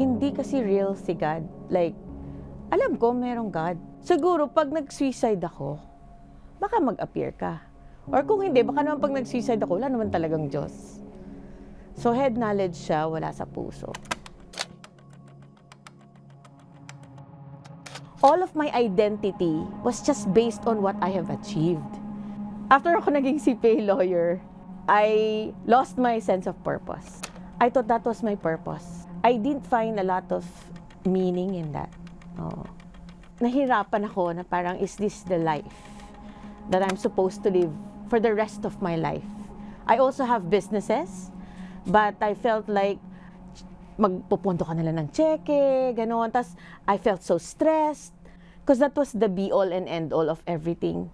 Hindi kasi real si God. Like, alam ko merong God. Siguro pag nag-suicide ako, baka mag-appear ka. Or kung hindi, baka naman pag nag-suicide ako, wala naman talagang Diyos. So head knowledge siya, wala sa puso. All of my identity was just based on what I have achieved. After ako naging CPA lawyer, I lost my sense of purpose. I thought that was my purpose. I didn't find a lot of meaning in that. Oh. Nahirapan ako na parang, is this the life that I'm supposed to live for the rest of my life? I also have businesses, but I felt like magpupunto ka nila ng cheque, gano'n. Tapos, I felt so stressed because that was the be-all and end-all of everything.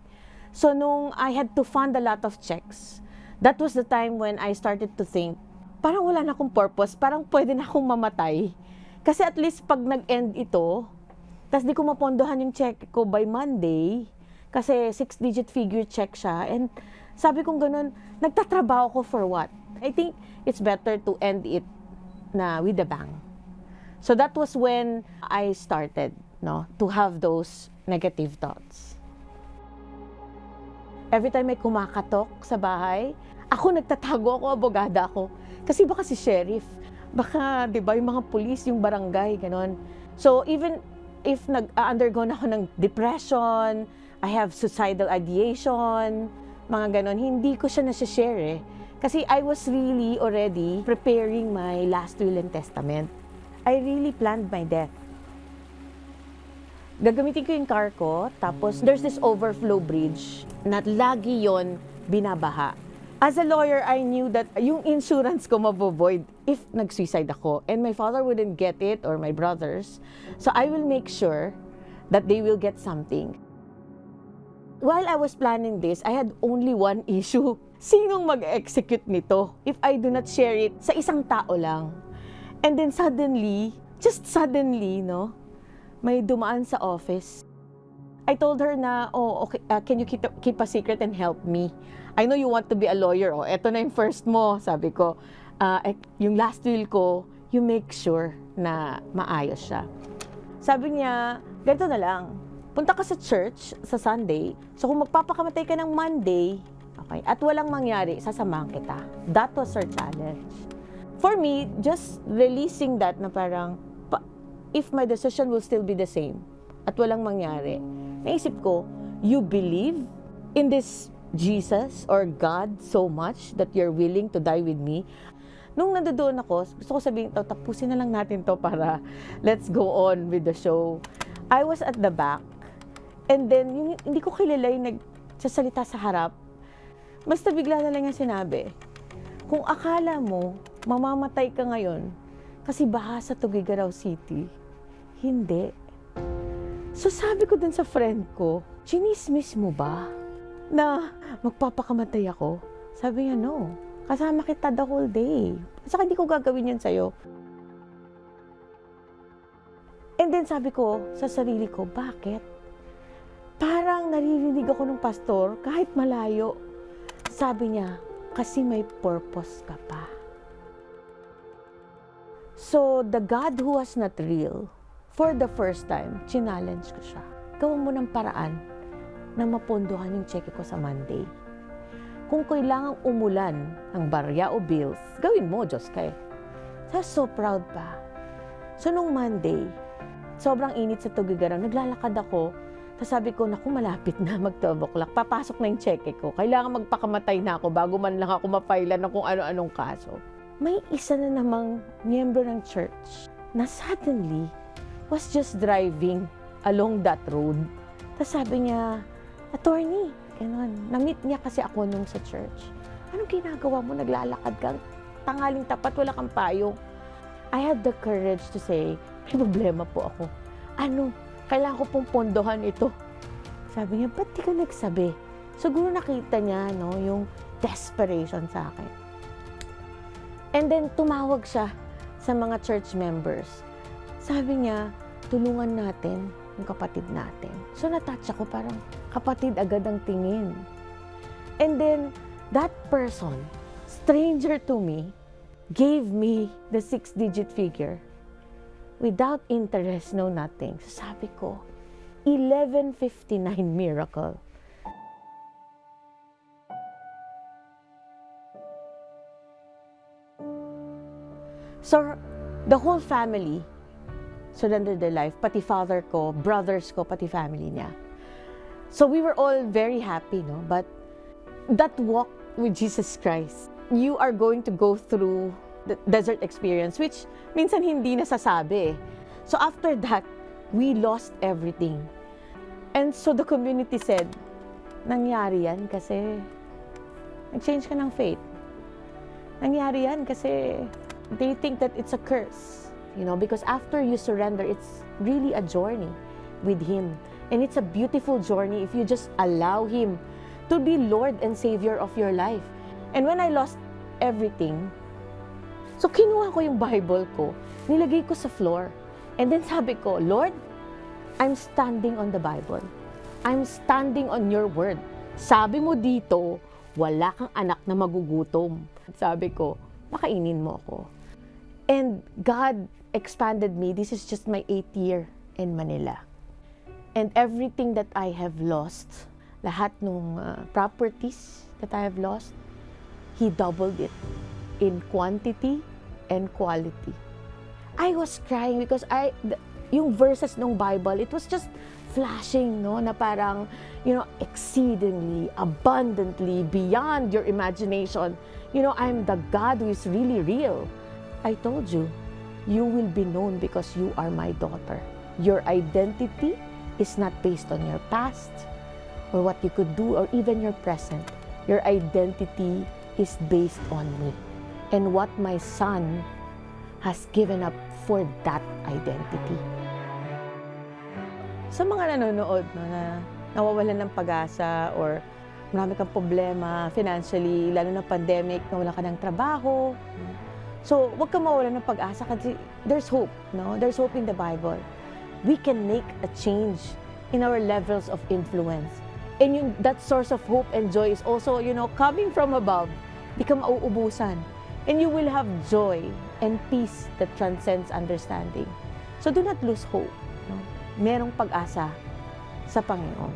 So, nung I had to fund a lot of checks, that was the time when I started to think, parang wala na akong purpose, parang pwede na akong mamatay. Kasi at least pag nag-end ito, tapos di ko mapondohan yung check ko by Monday, kasi six-digit figure check siya, and sabi kong ganun, nagtatrabaho ko for what? I think it's better to end it na with a bang. So that was when I started no, to have those negative thoughts. Every time may kumakatok sa bahay, ako nagtatago ako, abogada ako. Kasi baka si sheriff, baka, di ba, yung mga pulis, yung barangay, ganon. So even if nag-undergo na ako ng depression, I have suicidal ideation, mga ganon, hindi ko siya nasa-share eh. Kasi I was really already preparing my last will and testament. I really planned my death. Gagamitin ko yung car ko, tapos there's this overflow bridge na lagi yon binabaha. As a lawyer, I knew that yung insurance ko mabovoid if nag-suicide ako and my father wouldn't get it or my brothers. So I will make sure that they will get something. While I was planning this, I had only one issue. Sinong mag-execute nito if I do not share it sa isang tao lang? And then suddenly, just suddenly, no, may dumaan sa office. I told her na, oh, okay, uh, can you keep, keep a secret and help me? I know you want to be a lawyer. Oh, eto na yung first mo, sabi ko. Uh, yung last will ko, you make sure na maayos siya. Sabi niya, ganito na lang, punta ka sa church sa Sunday. So kung magpapakamatay ka ng Monday, okay, at walang mangyari, sasamahan kita. That was her challenge. For me, just releasing that na parang, pa, if my decision will still be the same at walang mangyari, naisip ko, you believe in this Jesus or God so much that you're willing to die with me. Nung nandoon ako, gusto ko sabihin, oh, tapusin na lang natin to para let's go on with the show. I was at the back and then yung, hindi ko kilala yung nagsasalita sa harap. Basta bigla na lang yung sinabi, kung akala mo mamamatay ka ngayon kasi baha sa Tugigaraw City, hindi. So sabi ko dun sa friend ko, chinismis mo ba na magpapakamatay ako? Sabi niya, no. Kasama kita the whole day. Saka hindi ko gagawin yan sa'yo. And then sabi ko sa sarili ko, bakit? Parang naririnig ako ng pastor kahit malayo. Sabi niya, kasi may purpose ka pa. So, the God who was not real, for the first time, challenge ko siya. Gawin mo ng paraan na mapondohan yung cheque ko sa Monday. Kung kailangang umulan ng barya o bills, gawin mo, Diyos kay. Sa so proud pa. So, nung Monday, sobrang init sa Tugigaraw, naglalakad ako, tapos sabi ko, naku, malapit na mag-12 o'clock. Papasok na yung cheque ko. Kailangan magpakamatay na ako bago man lang ako mapailan ng kung ano-anong kaso. May isa na namang miyembro ng church na suddenly was just driving along that road. Tapos sabi niya, attorney, ganun. Na-meet niya kasi ako nung sa church. Anong ginagawa mo? Naglalakad kang tangaling tapat, wala kang payong. I had the courage to say, may problema po ako. Ano? Kailangan ko pong pondohan ito. Sabi niya, ba't di ka nagsabi? Siguro nakita niya, no, yung desperation sa akin. And then, tumawag siya sa mga church members. Sabi niya, tulungan natin yung kapatid natin. So, natouch ako parang kapatid agad ang tingin. And then, that person, stranger to me, gave me the six-digit figure without interest, no nothing. So sabi ko, 1159 miracle. So, the whole family surrendered their life, pati father ko, brothers ko, pati family niya. So, we were all very happy, no? But that walk with Jesus Christ, you are going to go through the desert experience, which minsan hindi nasasabi. eh. So, after that, we lost everything. And so, the community said, nangyari yan kasi nag-change ka ng faith. Nangyari yan kasi they think that it's a curse. You know, because after you surrender, it's really a journey with Him. And it's a beautiful journey if you just allow Him to be Lord and Savior of your life. And when I lost everything, so kinuha ko yung Bible ko, nilagay ko sa floor. And then sabi ko, Lord, I'm standing on the Bible. I'm standing on your word. Sabi mo dito, wala kang anak na magugutom. Sabi ko, pakainin mo ako. And God expanded me. This is just my eighth year in Manila. And everything that I have lost, lahat ng properties that I have lost, He doubled it in quantity and quality. I was crying because I, the, yung verses ng Bible, it was just flashing, no, na parang, you know, exceedingly, abundantly, beyond your imagination. You know, I'm the God who is really real. I told you, you will be known because you are my daughter. Your identity is not based on your past or what you could do or even your present. Your identity is based on me and what my son has given up for that identity. Sa mga nanonood no, na nawawalan ng pag-asa or marami kang problema financially, lalo na pandemic, nawala ka ng trabaho. So, wag kang mawalan ng pag-asa kasi there's hope, no? There's hope in the Bible. We can make a change in our levels of influence. And yung, that source of hope and joy is also, you know, coming from above. Di ka mauubusan. And you will have joy and peace that transcends understanding. So do not lose hope. No? Merong pag-asa sa Panginoon.